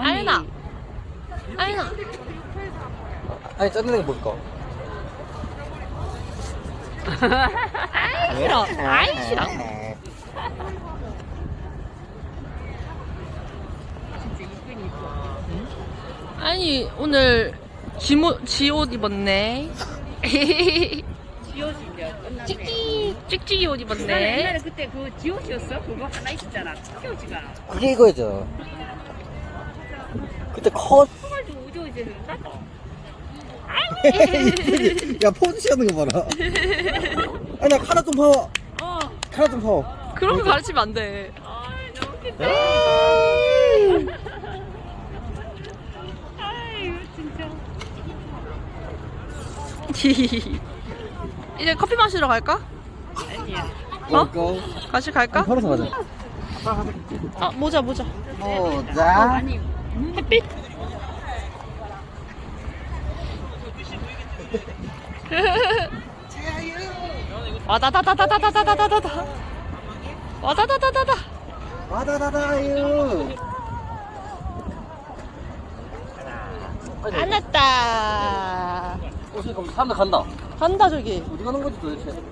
아윤아 아윤아 아니 짜증나게 볼까? 아이 싫어 아이 싫어 아니 오늘 지모 지옷 입었네 지옷이냐 끝났네. 찍찍 찍찍이 옷 입었네 옛날에 그때 그 지옷이었어? 그거 하나 있었잖아. 지옷이가. 그게 이거죠. 그때 컷. 우저 이제 나야 포즈 취하는 거 봐라. 아니 나 카라 좀 파워. 어. 카라 좀 파워. 그런 거 가르치면 안 돼 아이 너무 웃긴다. 아이 진짜. 이제 커피 마시러 갈까? 아니야. 어? 고. 같이 갈까? 걸어서 가자. 아 모자 모자 보자. 햇빛 와다다다다다다다다다다 와다다다다다 와다다다유. 안 왔다 어, 지금 사람들 간다. 간다 저기 어디 가는 거지 도대체?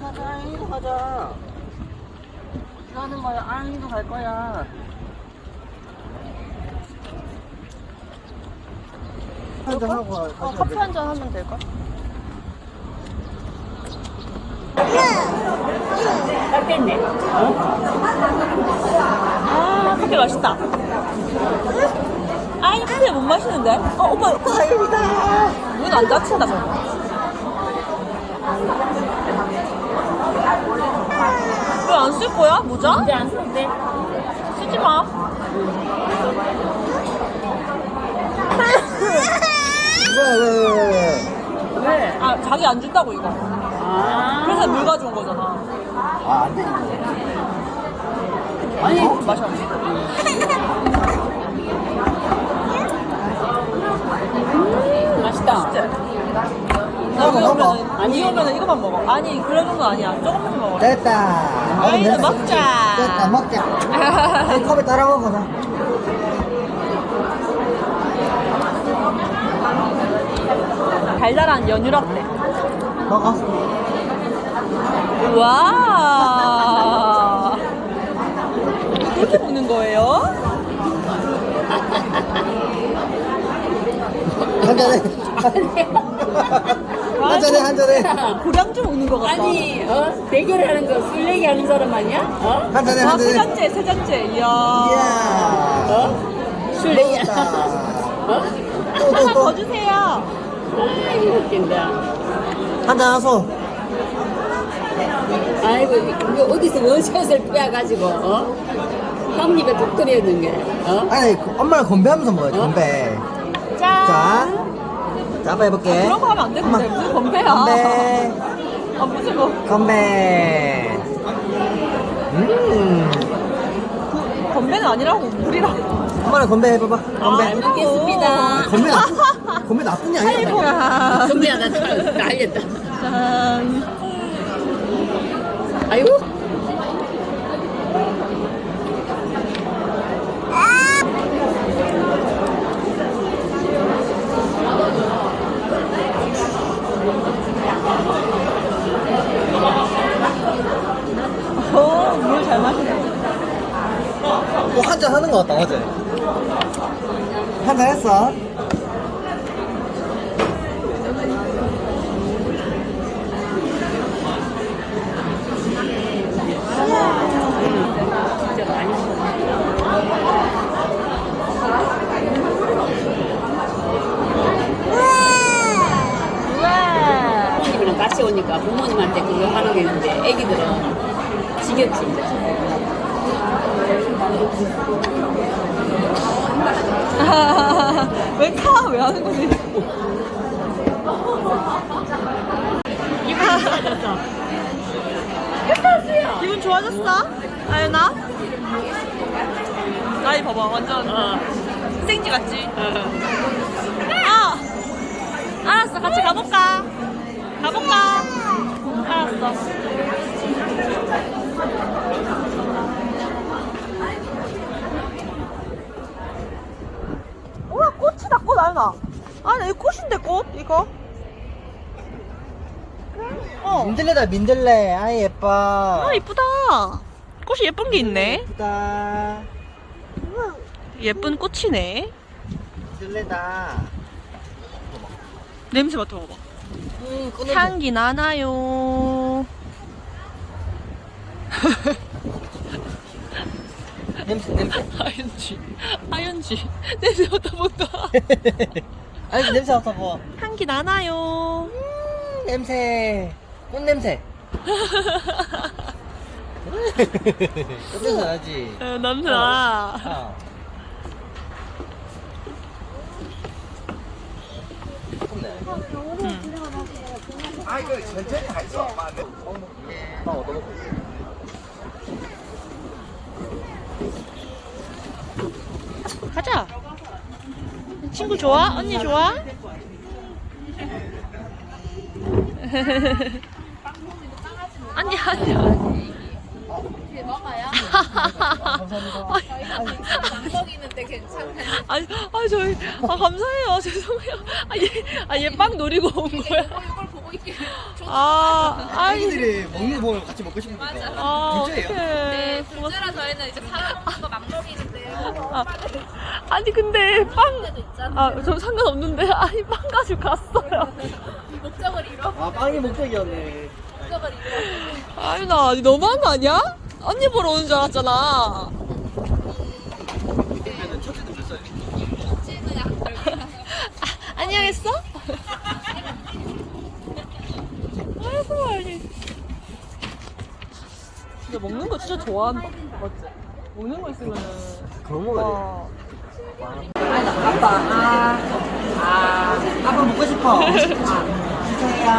가자, 이리로 가자. 어디 가는 거야? 아이도 갈 거야. 한잔 하고 가. 어, 커피 한 잔 하면 될까? 딱 됐네. 아 커피 맛있다 아니 커피 못 마시는데? 어 오빠 다행이다 문안 닫힌다 저거 왜안 쓸 거야 모자? 이제 안 돼. 쓰지 마 왜, 왜, 왜, 왜? 왜? 아 자기 안 준다고 이거 아. 그래서 물 가져온 거잖아 아, 안 돼. 아니 마셔 맛있다. 여기 먹어, 먹어. 오면은 아니 이거만 먹어 아니 그런 정도 아니야 조금만 먹어 됐다. 됐어. 먹자. 됐다, 먹자. 이 컵에 따라 먹어, 나. 달달한 연유 라떼 먹어. 와 그렇게 보는 거예요? 한 잔해. 한 잔해, 한 잔해. 고량주 먹는 거 같다 아니, 어? 대결하는 거, 술 얘기하는 사람 아니야? 어? 한 잔해, 와한세 잔해. 잔째 세 잔째 이야. 어? 술 얘기. 어? 또, 하나 또, 더 또. 주세요 아이고, 웃긴다. 한잔 하소. 아이고, 이거 어디서 원샷을 빼가지고, 어? 한 입에 독들이었는 게, 어? 아니, 그 엄마랑 건배하면서 먹어요, 건배. 짠 자. 자, 한번 해볼게. 그런 거 하면 안 되는데. 무슨 건배야 건배. 아 무슨 거 건배. 음. 건배는 아니라고 물이라고 엄마랑 건배 해봐봐. 건배. 잘 먹겠습니다. 아, 건배 나쁜, 건배 나쁜 게 아니야. 선배야, 나 잘- 날렸다. 짠 아이고. 어물 잘 마시네 뭐한잔 하는 거 같다, 어제. 판단했어 왜 카? 왜 하는 거지? 기분 좋아졌어? 아연아? 나이 봐봐 완전 어. 생지 같지? 어. 아! 알았어 같이 가볼까? 가볼까? 알았어 아나. 이거 꽃인데, 꽃? 이거? 어. 민들레다 민들레 아 예뻐 아, 이쁘다. 꽃이 예쁜 게 있네. 예쁘다 예쁜 꽃이네. 민들레다 냄새 맡아봐봐. 음. 향기 나나요. 냄새 냄새 아연지. 아연지. 냄새 맡아본다. 아니 냄새 맡아봐 향기 나나요. 음, 냄새 꽃 냄새 꽃 냄새 나지 에, 냄새 나. 아. 좋네. 아 이거 천천히 할 수 없어. 나 얻어먹고. 가자. 친구 좋아? 언니 좋아? 아니 아니 아니. 먹이는데 괜찮아요. 아니, 아 저희 아 감사해요. 죄송해요. 아 얘, 아얘 빵 노리고 온 거야. 이걸 보고 있길. 아, 아니, 아이들이 먹는 거 보면 같이 먹고 싶으니까. 아, 진짜예요? 어떡해. 둘째라 저희는 이제 사람 먹는 거막. 아, 아니 근데 빵, 때도 있잖아. 아, 저 상관없는데 아니 빵 가지고 갔어요. 목적을 잃어. 아 빵이 목적이었네. 목적을 잃어. 아니 나 아니, 너무한 거 아니야? 언니 보러 오는 줄 알았잖아. 그러면 첫째도 몇 살이지? 찌는 약간 아, 안녕했어? 아이고 아니. 진짜 먹는 거 진짜 좋아한다. 맞지? 먹는 거 있으면은. 그런 거야. 와. 아빠, 아, 아, 아빠 먹고 싶어. 아, 주세요.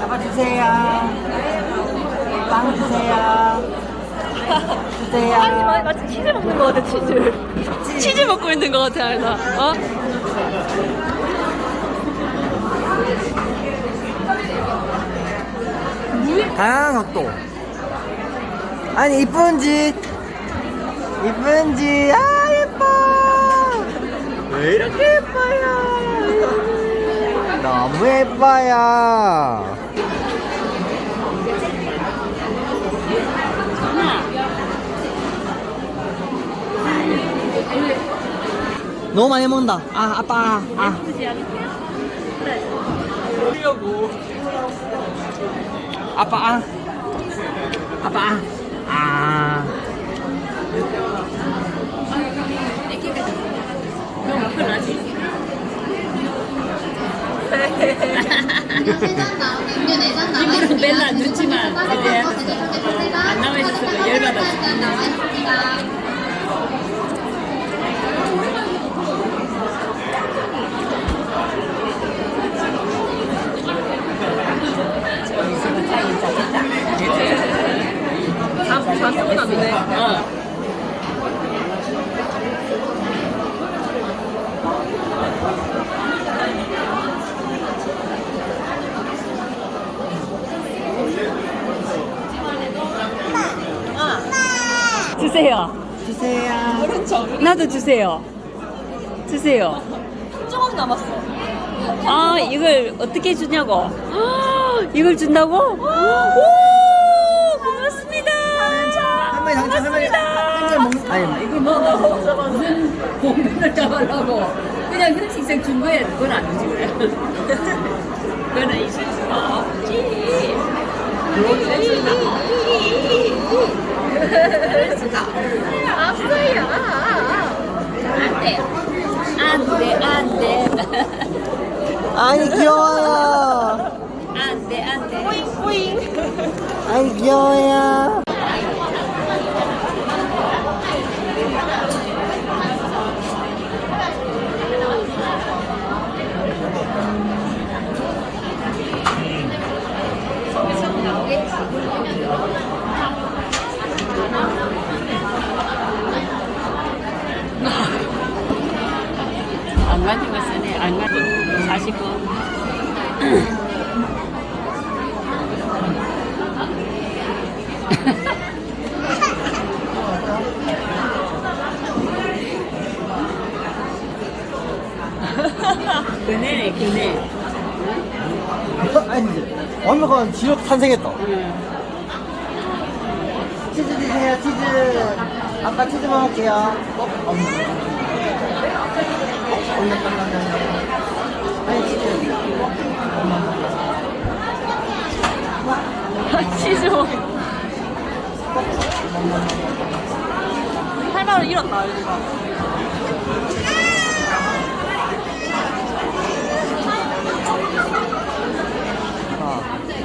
아빠 주세요. 빵 주세요. 주세요. 아니 마- 마치 치즈 먹는 거 같아 치즈. 치즈 먹고 있는 거 같아 아나. 어? 다양한 각도. 아니 이쁜지 이쁜지 아 예뻐. 왜 이렇게 예뻐요? 너무 예뻐요. 너무 많이 먹는다. 아 아빠 아. 아빠 아. 아빠 아. 아. 이분은 맨날 늦지만 안 나와 있어서 열받았어. 잔뜩 났네. 어. 주세요. 주세요. 나도 주세요. 주세요. 조금 남았어. 아, 이걸 어떻게 주냐고. 이걸 준다고? 오, 고맙습니다. 할머니 당첨 할머니 먹. 아니 이걸 먹으려고 무슨 공간을 잡으려고 그냥 hir식생 준 거야 그건 아니지 그래 그거는 있을 수가 없지 그럴 수가 없어요 안돼 안돼 안돼 아니 귀여워요. 안돼 안돼 아니 귀여워요. 가지고 쓰네 안 가지고. 49 그네네 그네. 아, 아니 완벽한 지력 탄생했다. 치즈 드세요 치즈. 아까 치즈 먹을게요. 어? 어. 아니, 치즈. 치즈 먹 8만원 잃었다 여기가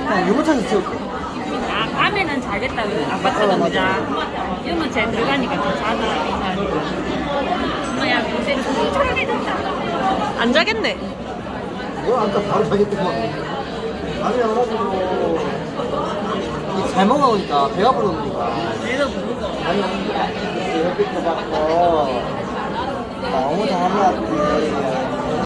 아, 유모차에서 찍을게. 아, 밤에는 잘 됐다. 아파트가 어, 맞아. 보자. 이러면 잘 들어가니까 더 자다. 엄마야, 요새 됐다. 안 자겠네 너 아까 바로 자겠구만. 아니, 와가지고. 이잘 먹어보니까 배가 부르니까. 그래도 모르고. 아니, 이렇게 받고. 너무 잘한 것 같아.